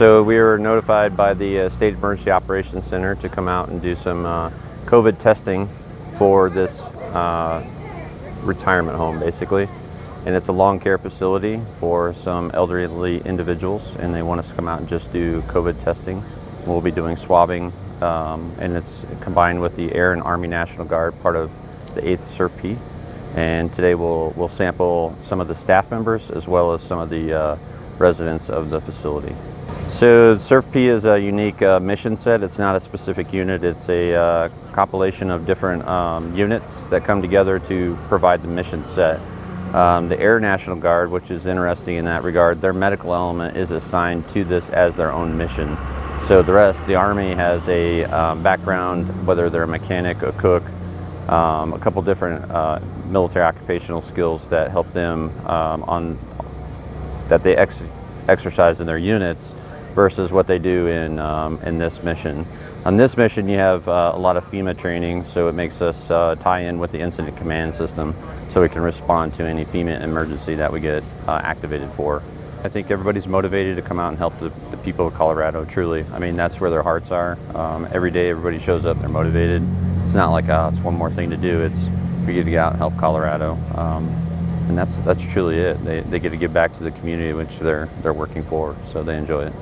So we were notified by the uh, State Emergency Operations Center to come out and do some uh, COVID testing for this uh, retirement home, basically. And it's a long care facility for some elderly individuals, and they want us to come out and just do COVID testing. We'll be doing swabbing, um, and it's combined with the Air and Army National Guard, part of the 8th CERF-P. And today we'll, we'll sample some of the staff members as well as some of the uh, residents of the facility. So CERF-P is a unique uh, mission set. It's not a specific unit. It's a uh, compilation of different um, units that come together to provide the mission set. Um, the Air National Guard, which is interesting in that regard, their medical element is assigned to this as their own mission. So the rest, the Army has a um, background, whether they're a mechanic, a cook, um, a couple different uh, military occupational skills that help them um, on that they ex exercise in their units versus what they do in, um, in this mission. On this mission, you have uh, a lot of FEMA training, so it makes us uh, tie in with the incident command system so we can respond to any FEMA emergency that we get uh, activated for. I think everybody's motivated to come out and help the, the, people of Colorado, truly. I mean, that's where their hearts are. Um, every day, everybody shows up, they're motivated. It's not like, oh, it's one more thing to do. It's we get to get out and help Colorado. Um, and that's, that's truly it. They, they get to give back to the community which they're, they're working for, so they enjoy it.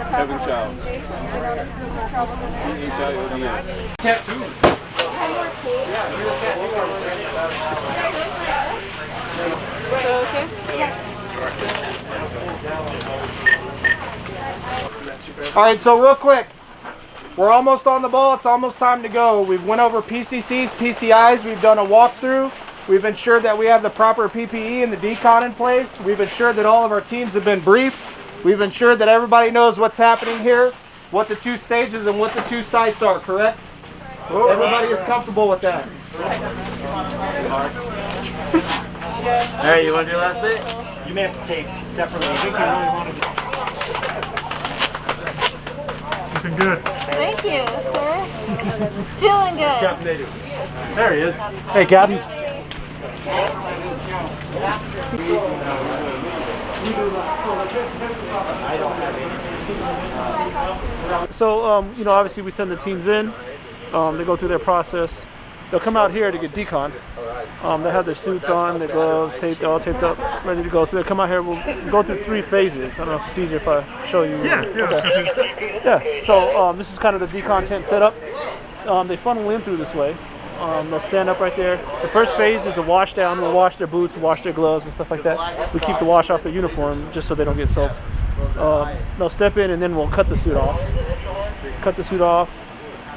Kevin Childs. C-H-I-O-D-S. Tattoos. All right, so real quick, we're almost on the ball. It's almost time to go. We've went over PCCs, PCIs. We've done a walkthrough. We've ensured that we have the proper PPE and the decon in place. We've ensured that all of our teams have been briefed. We've ensured that everybody knows what's happening here, what the two stages and what the two sites are, correct? Everybody is comfortable with that. Alright, you want to do last bit? You may have to take separately. I think you really want to do Looking good. Thank you, sir. Feeling good. Captain Native. There he is. Hey, Captain. So, um, you know, obviously we send the teams in. Um, they go through their process. They'll come out here to get decon. Um, they have their suits on, their gloves taped, all taped up, ready to go. So they'll come out here. We'll go through three phases. I don't know if it's easier if I show you. Yeah, yeah, through. Yeah. So um, this is kind of the decon tent setup. Um, they funnel in through this way. Um, they'll stand up right there. The first phase is a wash down. We'll wash their boots, wash their gloves, and stuff like that. We keep the wash off their uniform just so they don't get soaked. Um, they'll step in and then we'll cut the suit off. Cut the suit off.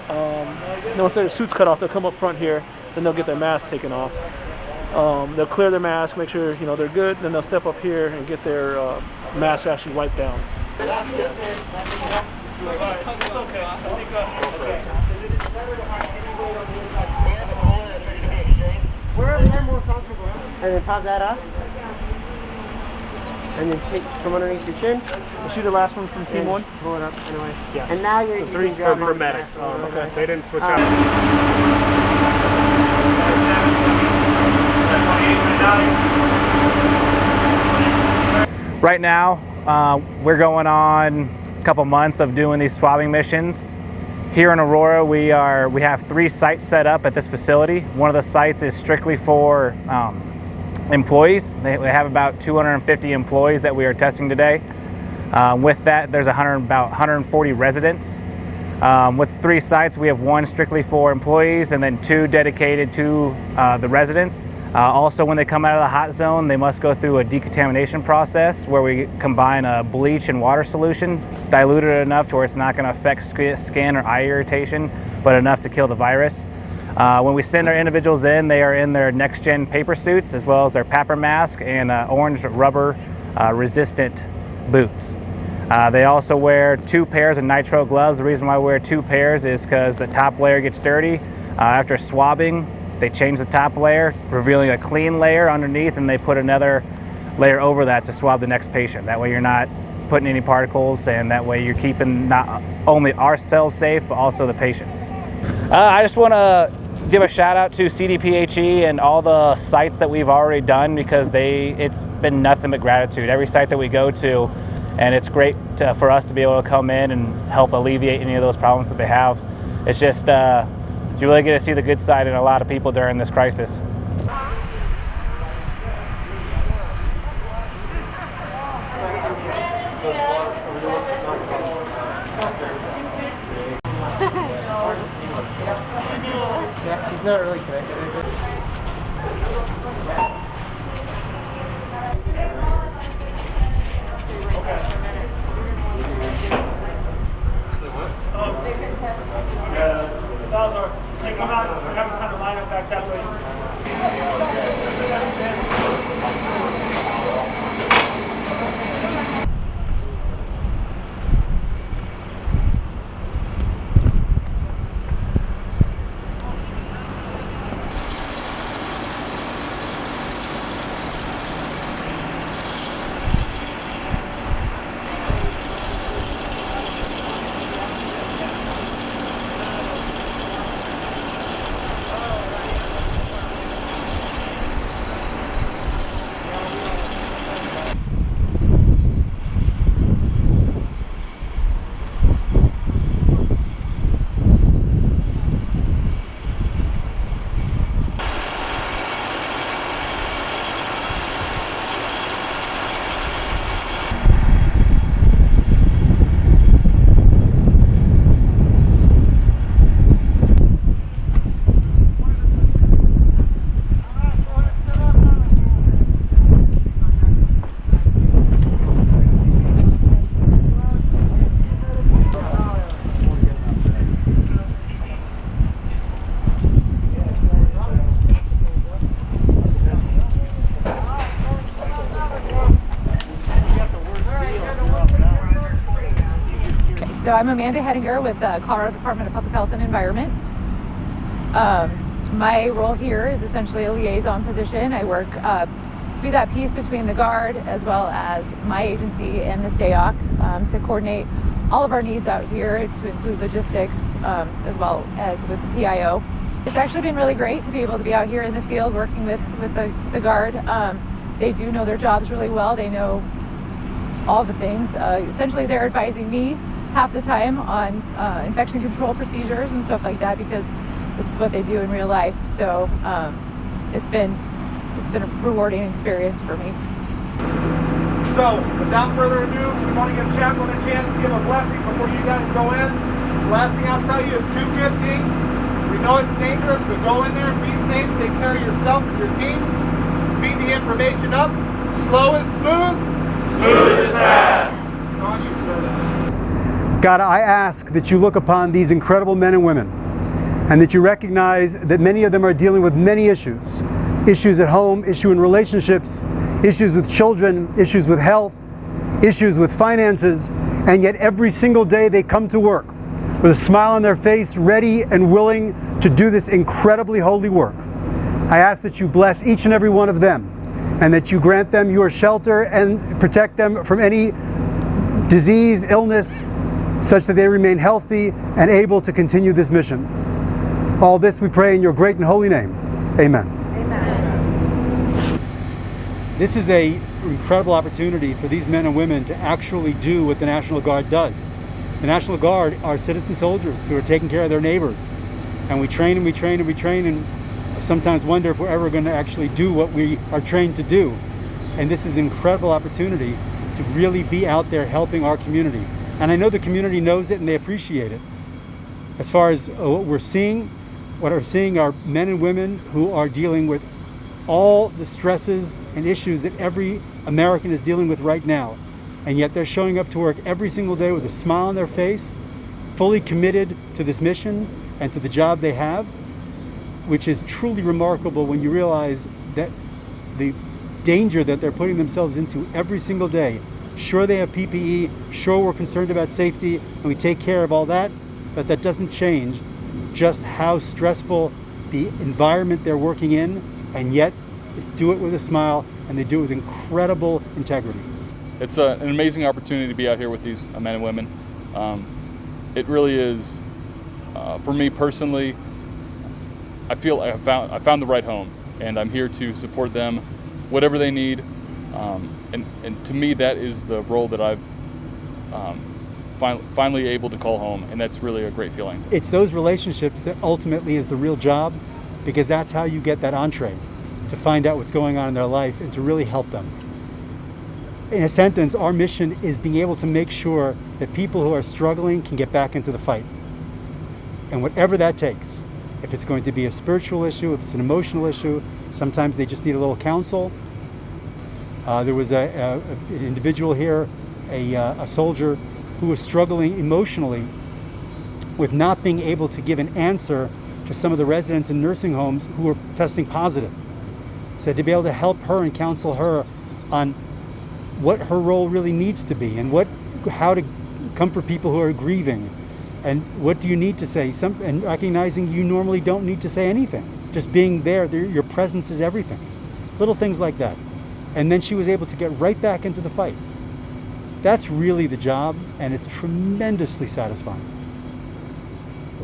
Um, then once their suit's cut off, they'll come up front here. Then they'll get their mask taken off. Um, they'll clear their mask, make sure you know they're good. Then they'll step up here and get their uh, mask actually wiped down. Wherever you're more comfortable. And then pop that up. And then take from underneath your chin. We'll shoot the last one from team one. Pull it up anyway. Yes. And now you're, you three can grab for- on for medics. Oh, okay. They didn't switch Uh, out. Right now, uh, we're going on a couple months of doing these swabbing missions. Here in Aurora, we are we have three sites set up at this facility. One of the sites is strictly for um, employees. They, have about 250 employees that we are testing today. Um, with that, there's 100, about 140 residents. Um, with three sites, we have one strictly for employees and then two dedicated to uh, the residents. Uh, also, when they come out of the hot zone, they must go through a decontamination process where we combine a bleach and water solution, diluted enough to where it's not going to affect skin or eye irritation, but enough to kill the virus. Uh, when we send our individuals in, they are in their next gen paper suits as well as their PAPR mask and uh, orange rubber uh, resistant boots. Uh, they also wear two pairs of nitrile gloves. The reason why we wear two pairs is because the top layer gets dirty. Uh, after swabbing, they change the top layer, revealing a clean layer underneath, and they put another layer over that to swab the next patient. That way, you're not putting any particles, and that way you're keeping not only ourselves safe, but also the patients. Uh, I just want to give a shout out to CDPHE and all the sites that we've already done because they it's been nothing but gratitude. Every site that we go to, and it's great to, for us to be able to come in and help alleviate any of those problems that they have. It's just uh, you really get to see the good side in a lot of people during this crisis. He's not really connected. Salazar, take them out, have them kind of line up back that way. So I'm Amanda Hedinger with the Colorado Department of Public Health and Environment. Um, my role here is essentially a liaison position. I work uh, to be that piece between the Guard as well as my agency and the SAOC um, to coordinate all of our needs out here to include logistics um, as well as with the PIO. It's actually been really great to be able to be out here in the field working with, with the, the Guard. Um, they do know their jobs really well. They know all the things. Uh, essentially, they're advising me half the time on uh, infection control procedures and stuff like that because this is what they do in real life. So um, it's been it's been a rewarding experience for me. So, without further ado, we want to give Chaplain a chance to give a blessing before you guys go in. The last thing I'll tell you is two good things. We know it's dangerous, but go in there, be safe, take care of yourself and your teams. Feed the information up. Slow is smooth. Smooth is fast. It's on you, sir. God, I ask that you look upon these incredible men and women and that you recognize that many of them are dealing with many issues. Issues at home, issue in relationships, issues with children, issues with health, issues with finances, and yet every single day they come to work with a smile on their face, ready and willing to do this incredibly holy work. I ask that you bless each and every one of them and that you grant them your shelter and protect them from any disease, illness, such that they remain healthy and able to continue this mission. All this we pray in your great and holy name. Amen. This is a incredible opportunity for these men and women to actually do what the National Guard does. The National Guard are citizen soldiers who are taking care of their neighbors. And we train and we train and we train and sometimes wonder if we're ever going to actually do what we are trained to do. And this is an incredible opportunity to really be out there helping our community. And I know the community knows it and they appreciate it. As far as uh, what we're seeing, what we're seeing are men and women who are dealing with all the stresses and issues that every American is dealing with right now. And yet they're showing up to work every single day with a smile on their face, fully committed to this mission and to the job they have, which is truly remarkable when you realize that the danger that they're putting themselves into every single day. Sure, they have PPE, sure, we're concerned about safety, and we take care of all that, but that doesn't change just how stressful the environment they're working in, and yet do it with a smile and they do it with incredible integrity. it's a, an amazing opportunity to be out here with these uh, men and women. Um, it really is, uh, for me personally, I feel I found I found the right home, and I'm here to support them, whatever they need. Um, and, and to me, that is the role that I've um, fin- finally able to call home, and that's really a great feeling. It's those relationships that ultimately is the real job because that's how you get that entree to find out what's going on in their life and to really help them. In a sentence, our mission is being able to make sure that people who are struggling can get back into the fight. And whatever that takes, if it's going to be a spiritual issue, if it's an emotional issue, sometimes they just need a little counsel. Uh, there was a, a, an individual here, a, uh, a soldier, who was struggling emotionally with not being able to give an answer to some of the residents in nursing homes who were testing positive. So to be able to help her and counsel her on what her role really needs to be and what how to comfort people who are grieving. And what do you need to say? Some and recognizing you normally don't need to say anything. Just being there there- your presence is everything. Little things like that and then she was able to get right back into the fight. That's really the job and it's tremendously satisfying